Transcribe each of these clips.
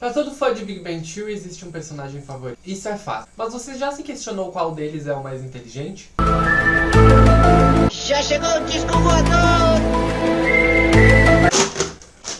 Pra todo fã de Big Bang Theory existe um personagem favorito. Isso é fácil. Mas você já se questionou qual deles é o mais inteligente? Já chegou o disco voador!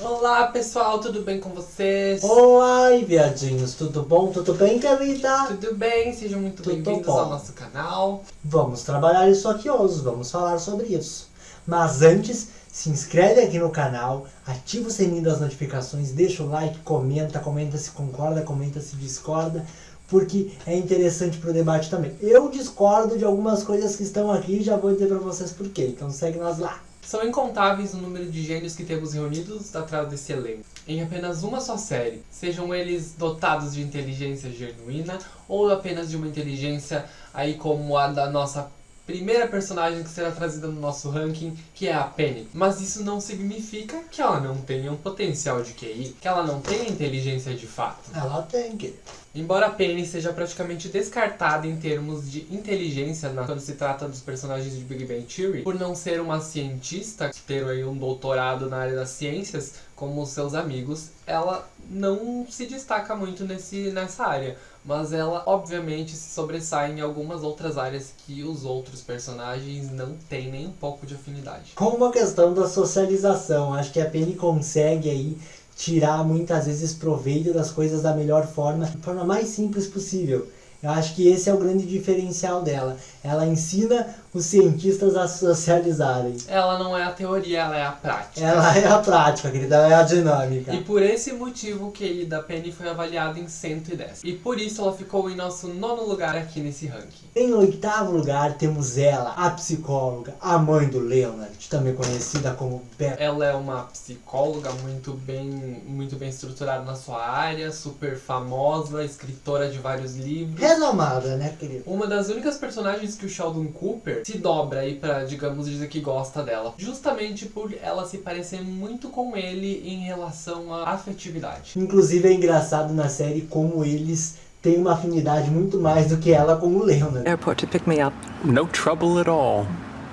Olá pessoal, tudo bem com vocês? Olá, viadinhos, tudo bom? Tudo bem, querida? Tudo bem? Sejam muito bem-vindos ao nosso canal. Vamos trabalhar isso aqui hoje, vamos falar sobre isso. Mas antes, se inscreve aqui no canal, ativa o sininho das notificações, deixa o like, comenta, comenta se concorda, comenta se discorda, porque é interessante pro debate também. Eu discordo de algumas coisas que estão aqui já vou dizer pra vocês por quê, então segue nós lá. São incontáveis o número de gênios que temos reunidos atrás desse elenco. Em apenas uma só série, sejam eles dotados de inteligência genuína ou apenas de uma inteligência aí como a da nossa primeira personagem que será trazida no nosso ranking, que é a Penny. Mas isso não significa que ela não tenha um potencial de QI, que ela não tenha inteligência de fato. Ela tem, querido. Embora a Penny seja praticamente descartada em termos de inteligência na- quando se trata dos personagens de Big Bang Theory, por não ser uma cientista, ter aí um doutorado na área das ciências, como seus amigos, ela não se destaca muito nesse, nessa área. Mas ela, obviamente, se sobressai em algumas outras áreas que os outros personagens não têm nem um pouco de afinidade. Como a questão da socialização, acho que a Penny consegue aí tirar muitas vezes proveito das coisas da melhor forma, de forma mais simples possível. Eu acho que esse é o grande diferencial dela. Ela ensina os cientistas a socializarem. Ela não é a teoria, ela é a prática. Ela é a prática, querida, ela é a dinâmica. E por esse motivo o QI da Penny foi avaliado em 110. E por isso ela ficou em nosso nono lugar aqui nesse ranking. Em oitavo lugar temos ela, a psicóloga, a mãe do Leonard, também conhecida como Beth. Ela é uma psicóloga muito bem, muito bem estruturada na sua área, super famosa, escritora de vários livros. Renomada, né, querida? Uma das únicas personagens que o Sheldon Cooper se dobra aí pra, digamos, dizer que gosta dela. Justamente por ela se parecer muito com ele em relação à afetividade. Inclusive é engraçado na série como eles têm uma afinidade muito mais do que ela com o Leonard. airport to pick me up. No trouble at all.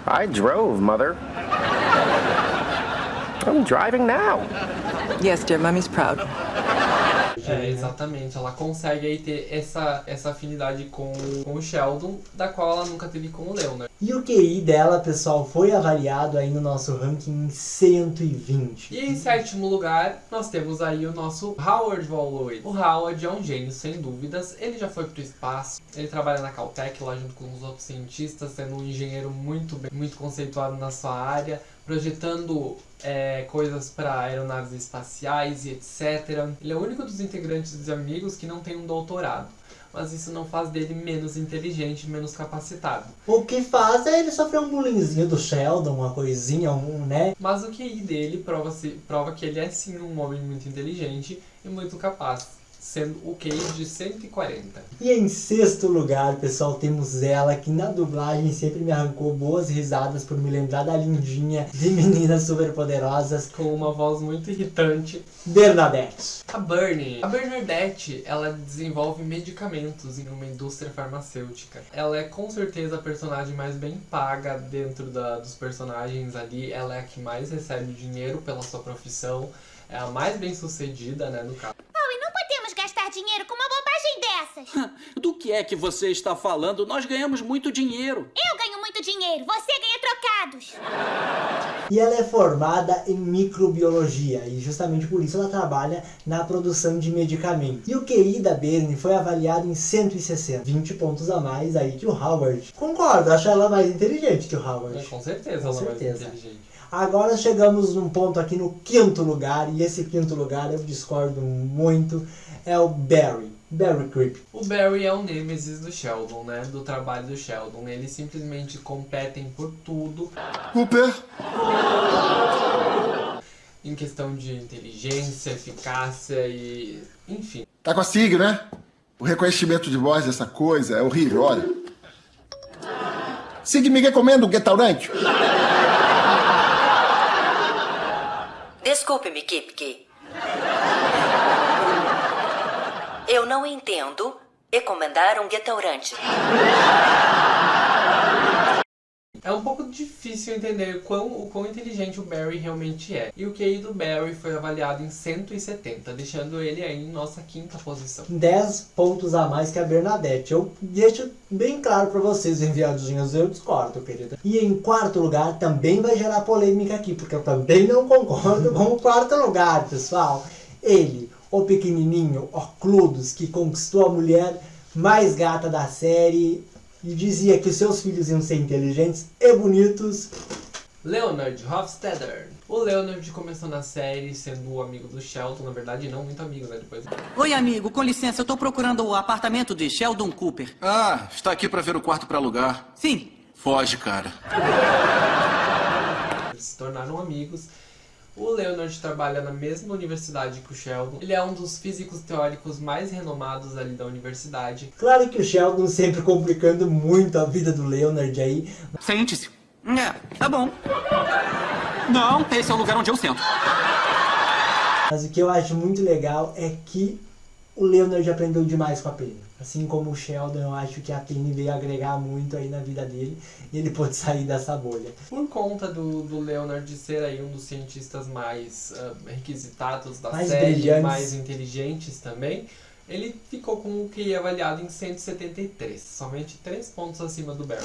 I drove, Mother. I'm driving now. Yes, dear, mommy's proud. É, exatamente. Ela consegue aí ter essa, essa afinidade com, com o Sheldon, da qual ela nunca teve com o Leonard. E o QI dela, pessoal, foi avaliado aí no nosso ranking em 120. E em sétimo lugar, nós temos aí o nosso Howard Wolowitz. O Howard é um gênio, sem dúvidas. Ele já foi pro espaço, ele trabalha na Caltech lá junto com os outros cientistas, sendo um engenheiro muito bem, muito conceituado na sua área, projetando é, coisas para aeronaves espaciais e etc. Ele é o único dos integrantes de amigos que não tem um doutorado. Mas isso não faz dele menos inteligente, menos capacitado. O que faz é ele sofrer um bullyingzinho do Sheldon, uma coisinha, um, né? Mas o QI dele prova, -se, prova que ele é sim um homem muito inteligente e muito capaz, sendo o QI de 140. E em sexto lugar, pessoal, temos ela que na dublagem sempre me arrancou boas risadas por me lembrar da lindinha de meninas superpoderosas, Com uma voz muito irritante. Bernadette. A Bernie. A Bernadette, ela desenvolve medicamentos em uma indústria farmacêutica. Ela é com certeza a personagem mais bem paga dentro da, dos personagens ali. Ela é a que mais recebe dinheiro pela sua profissão. É a mais bem sucedida, né, no caso. Dinheiro com uma bobagem dessas. Do que é que você está falando? Nós ganhamos muito dinheiro. Eu ganho muito dinheiro, você ganha trocados. E ela é formada em microbiologia e justamente por isso ela trabalha na produção de medicamentos. E o QI da Bernie foi avaliado em 160, 20 pontos a mais aí que o Howard. Concordo, acho ela mais inteligente que o Howard. É, com certeza Com ela é certeza. mais inteligente. Agora chegamos num ponto aqui no quinto lugar, e esse quinto lugar eu discordo muito, é o Barry. Barry Creep. O Barry é o nêmesis do Sheldon, né? Do trabalho do Sheldon. Eles simplesmente competem por tudo Cooper, em questão de inteligência, eficácia e. enfim. tá com a SIG, né? O reconhecimento de voz dessa coisa é horrível, olha. SIG me recomenda um restaurante. Desculpe-me, Kipke. Eu não entendo recomendar um restaurante. É um pouco difícil entender quão, o quão inteligente o Barry realmente é. E o QI do Barry foi avaliado em 170, deixando ele aí em nossa quinta posição. 10 pontos a mais que a Bernadette. Eu deixo bem claro pra vocês, enviadinhos, eu discordo, querida. E em quarto lugar, também vai gerar polêmica aqui, porque eu também não concordo com o quarto lugar, pessoal. Ele, o pequenininho Ocludos, que conquistou a mulher mais gata da série e dizia que seus filhos iam ser inteligentes e bonitos. Leonard Hofstadter. O Leonard começou na série sendo o amigo do Sheldon, na verdade não muito amigo, né? Depois Oi, amigo, com licença, eu tô procurando o apartamento de Sheldon Cooper. Ah, está aqui pra ver o quarto pra alugar. Sim. Foge, cara. eles se tornaram amigos. O Leonard trabalha na mesma universidade que o Sheldon. Ele é um dos físicos teóricos mais renomados ali da universidade. Claro que o Sheldon sempre complicando muito a vida do Leonard aí. Sente-se. É, tá bom. Não, esse é o lugar onde eu sento. Mas o que eu acho muito legal é que o Leonard aprendeu demais com a Penny. Assim como o Sheldon, eu acho que a Penny veio agregar muito aí na vida dele e ele pôde sair dessa bolha. Por conta do, do Leonard ser aí um dos cientistas mais ah, requisitados da Mais série, brilhantes. mais inteligentes também, ele ficou com o QI avaliado em 173, somente 3 pontos acima do Barry.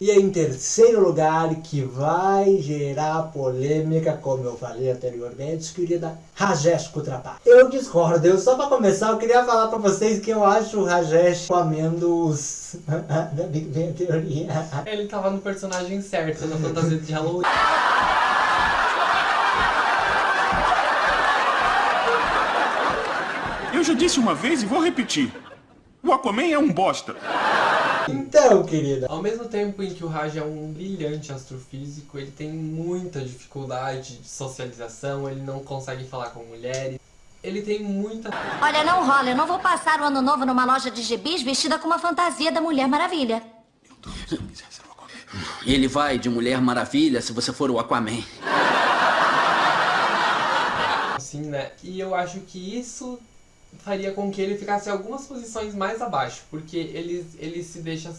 E em terceiro lugar, que vai gerar polêmica, como eu falei anteriormente, querida Rajesh Kutrapali. Eu discordo, eu só pra começar eu queria falar pra vocês que eu acho o Rajesh comendo os... da Big Bang Theory. Ele tava no personagem certo, na fantasia de Halloween. Eu já disse uma vez e vou repetir. O Aquaman é um bosta. Então, querida, Ao mesmo tempo em que o Raj é um brilhante astrofísico, ele tem muita dificuldade de socialização, ele não consegue falar com mulheres, ele tem muita Olha, não rola. Eu não vou passar o ano novo numa loja de gibis vestida com uma fantasia da Mulher Maravilha. Ele vai de Mulher Maravilha se você for o Aquaman. assim, né? E eu acho que isso faria com que ele ficasse algumas posições mais abaixo, porque ele, ele se deixa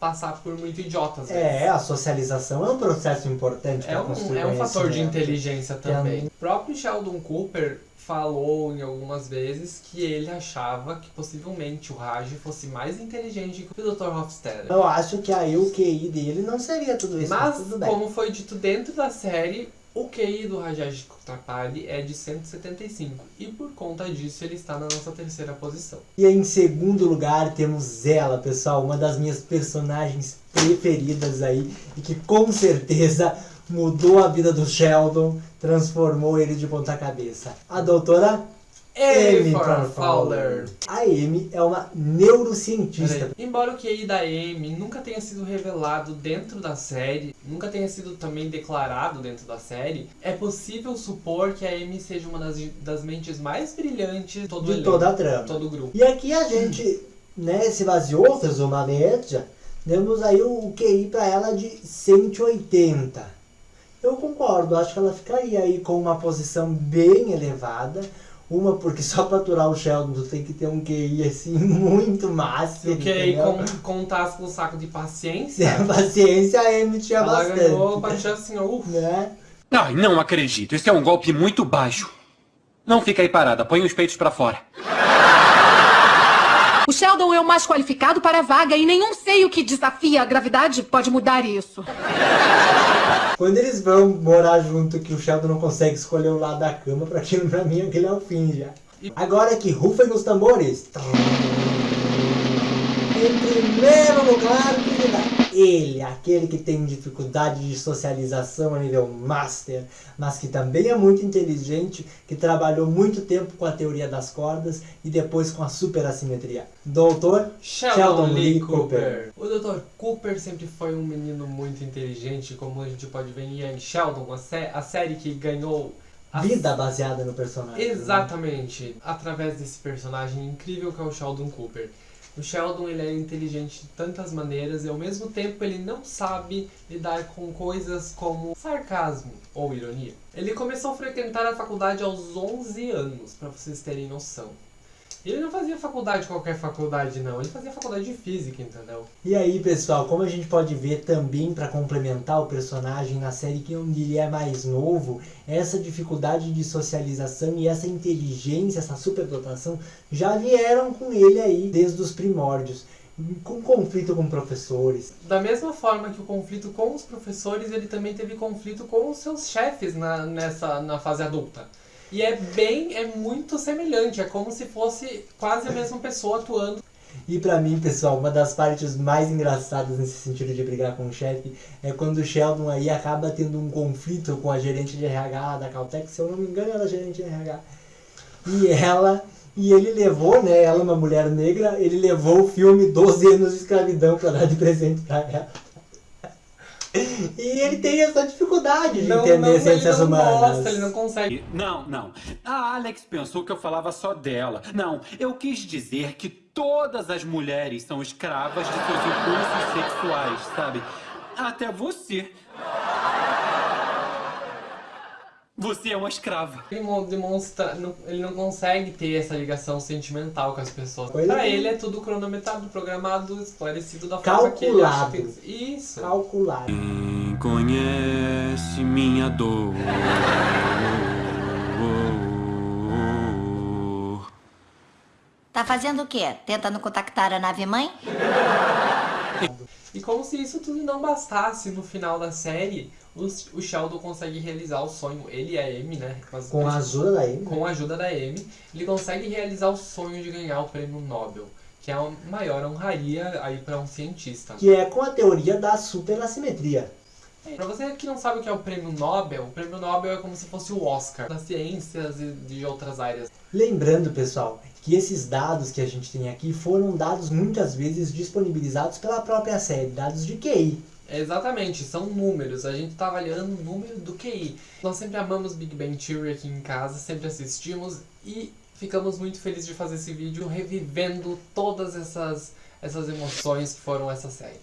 passar por muito idiota às vezes. é, a socialização é um processo importante É pra um, construir é um fator de inteligência também. Também. O próprio Sheldon Cooper falou em algumas vezes que ele achava que possivelmente o Raj fosse mais inteligente que o Dr. Hofstadter. Eu acho que aí o QI dele não seria tudo isso, mas, Mas, tudo bem. como foi dito dentro da série, o QI do Rajesh Kutrapali é de 175. E por conta disso, ele está na nossa terceira posição. E em segundo lugar temos ela, pessoal, uma das minhas personagens preferidas aí e que com certeza mudou a vida do Sheldon, transformou ele de ponta cabeça. A doutora Amy Amy Farfowler. Farfowler. A Amy é uma neurocientista. Embora o QI da Amy nunca tenha sido revelado dentro da série, nunca tenha sido também declarado dentro da série, é possível supor que a Amy seja uma das, das mentes mais brilhantes de todo o De elenco, toda a trama. todo o grupo. E aqui a gente, né, se baseou, fez uma média, demos aí o QI pra ela de 180. Eu concordo, acho que ela ficaria aí com uma posição bem elevada. Uma, porque só pra aturar o Sheldon tu tem que ter um QI assim muito máximo. O QI com, contasse com um saco de Se paciência, a paciência a Amy tinha ela bastante. ganhou, baixou assim, ufa. Né? Ai, não acredito. Esse é um golpe muito baixo. Não fica aí parada. Põe os peitos pra fora. O Sheldon é o mais qualificado para a vaga e nenhum seio que desafia a gravidade pode mudar isso. Quando eles vão morar junto, que o Sheldon não consegue escolher o lado da cama, pra aquilo pra mim aquele é o fim já. Agora que rufem os tambores. Em primeiro lugar, ele, aquele que tem dificuldade de socialização a nível master, mas que também é muito inteligente, que trabalhou muito tempo com a teoria das cordas e depois com a superassimetria. Doutor Sheldon, Lee Cooper. O Dr. Cooper sempre foi um menino muito inteligente, como a gente pode ver em Young Sheldon, a, sé- a série que ganhou a Vida baseada no personagem. né? Exatamente, através desse personagem incrível que é o Sheldon Cooper. O Sheldon ele é inteligente de tantas maneiras e ao mesmo tempo ele não sabe lidar com coisas como sarcasmo ou ironia. Ele começou a frequentar a faculdade aos 11 anos, para vocês terem noção. Ele não fazia faculdade qualquer faculdade, não. Ele fazia faculdade de física, entendeu? E aí, pessoal, como a gente pode ver também para complementar o personagem na série que onde ele é mais novo, essa dificuldade de socialização e essa inteligência, essa superdotação já vieram com ele aí desde os primórdios. Com conflito com professores. Da mesma forma que o conflito com os professores, ele também teve conflito com os seus chefes na, nessa, na fase adulta. E é bem, é muito semelhante, é como se fosse quase a mesma pessoa atuando. E pra mim, pessoal, uma das partes mais engraçadas nesse sentido de brigar com o chefe é quando o Sheldon aí acaba tendo um conflito com a gerente de RH da Caltech, se eu não me engano, ela é gerente de RH. E ela, e ele levou, né, ela uma mulher negra, ele levou o filme 12 anos de escravidão pra dar de presente pra ela. E ele tem essa dificuldade de Não, entender não, ele ciências não humanas. gosta, ele não consegue. Não, não. A Alex pensou que eu falava só dela. Não, eu quis dizer que todas as mulheres são escravas de seus impulsos sexuais, sabe? Até você. Você é uma escrava. Ele mo- demonstra, não- ele não consegue ter essa ligação sentimental com as pessoas. Pois pra é. ele é tudo cronometrado, programado, esclarecido da forma que ele acha Calculado. que Isso. Calculado. Quem conhece minha dor? Tá fazendo o quê? Tentando contactar a nave-mãe? E como se isso tudo não bastasse, no final da série, o Sheldon consegue realizar o sonho. Ele e a Amy, né? Mas- Com a ajuda da Amy. Com a ajuda da Amy, ele consegue realizar o sonho de ganhar o prêmio Nobel. Que é a maior honraria aí para um cientista. Que é com a teoria da superassimetria. Pra você que não sabe o que é o prêmio Nobel, o prêmio Nobel é como se fosse o Oscar das ciências e de outras áreas. Lembrando, pessoal, que esses dados que a gente tem aqui foram dados muitas vezes disponibilizados pela própria série, dados de QI. Exatamente, são números. A gente tá avaliando o número do QI. Nós sempre amamos Big Bang Theory aqui em casa, sempre assistimos e ficamos muito felizes de fazer esse vídeo revivendo todas essas, essas emoções que foram essa série.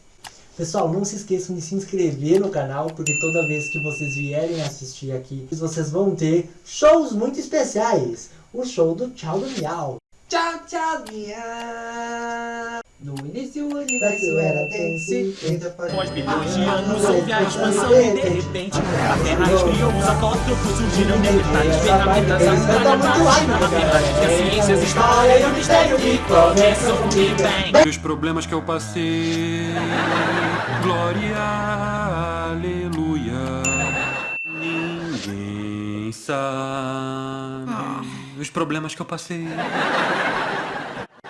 Pessoal, não se esqueçam de se inscrever no canal, porque toda vez que vocês vierem assistir aqui, vocês vão ter shows muito especiais. O show do Tchau do Miau. Tchau, tchau, minha. No início o universo era denso, e depois... Após bilhões de anos houve a expansão e de repente a Terra esfriou, os acótopos surgiram neandertais, ferramentas, Eles cantam muito lá, a né, matemática, galera? a ciência, a história e o mistério que começam com o Big Bang. E os problemas que eu passei. Glória, aleluia. Ninguém sabe os problemas que eu passei.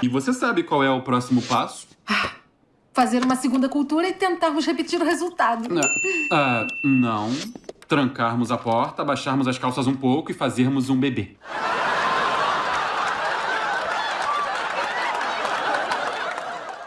E você sabe qual é o próximo passo? Fazer uma segunda cultura e tentarmos repetir o resultado. Ah, não. Trancarmos a porta, baixarmos as calças um pouco e fazermos um bebê.